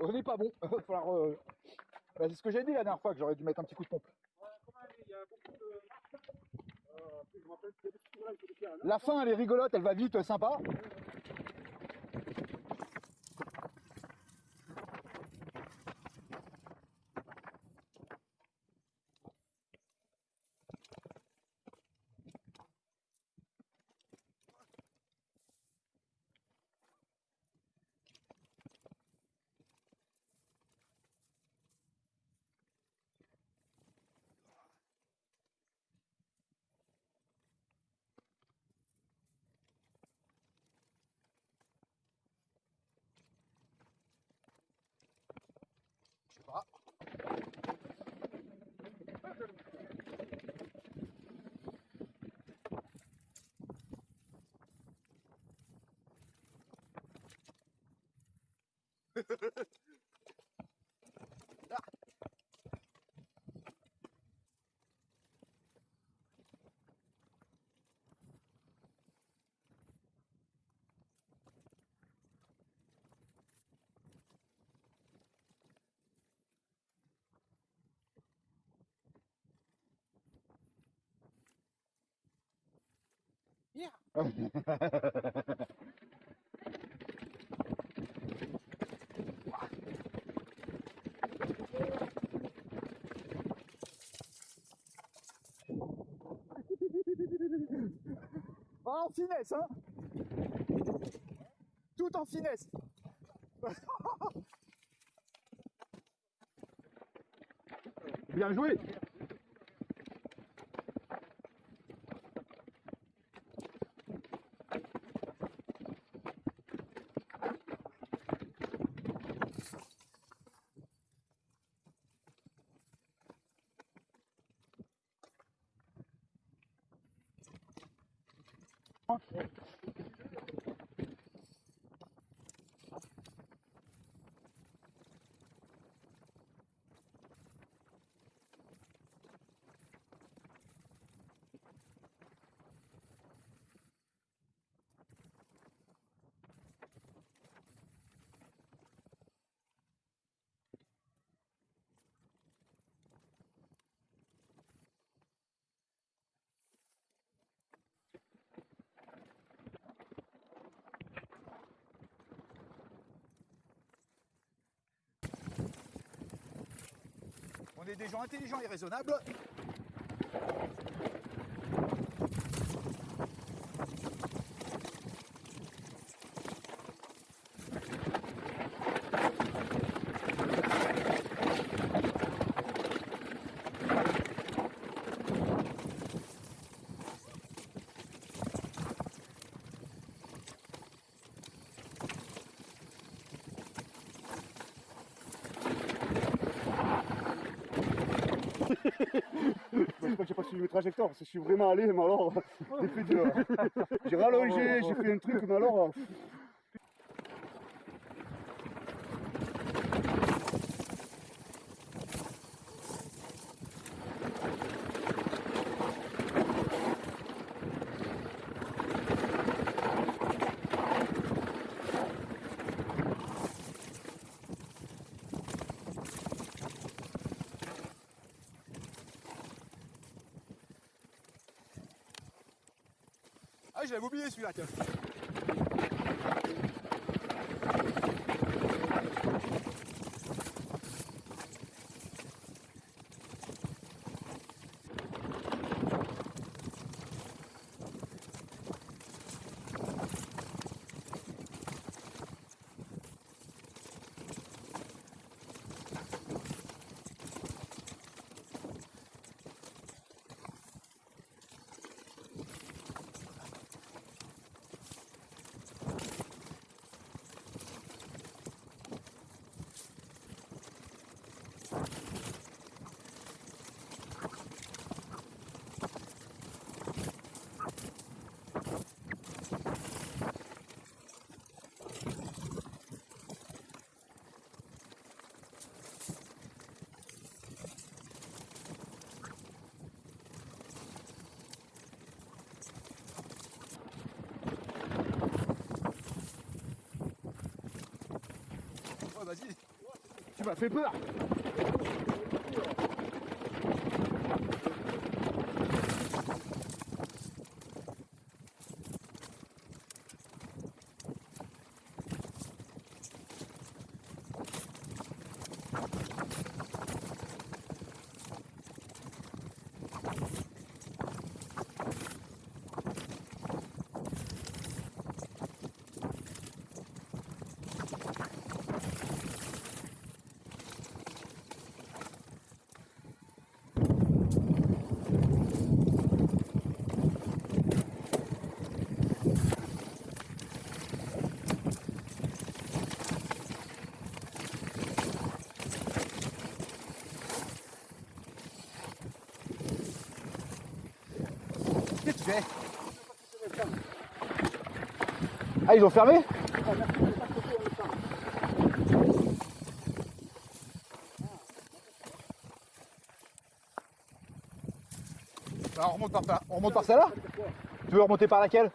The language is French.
On n'est pas bon. Euh, bah, c'est ce que j'ai dit la dernière fois que j'aurais dû mettre un petit coup de pompe. La fin elle est rigolote, elle va vite, sympa. Ha ha ha. Ah, en finesse, hein. Tout en finesse. Bien joué Nossa. Des gens intelligents et raisonnables. Je crois que j'ai pas suivi le trajectoire parce que je suis vraiment allé, mais alors. J'ai rallongé, j'ai fait un truc, mais alors... je l'avais oublié celui-là. Fait peur Ah, ils ont fermé Bah, on remonte par, on remonte par celle-là? Tu veux remonter par laquelle?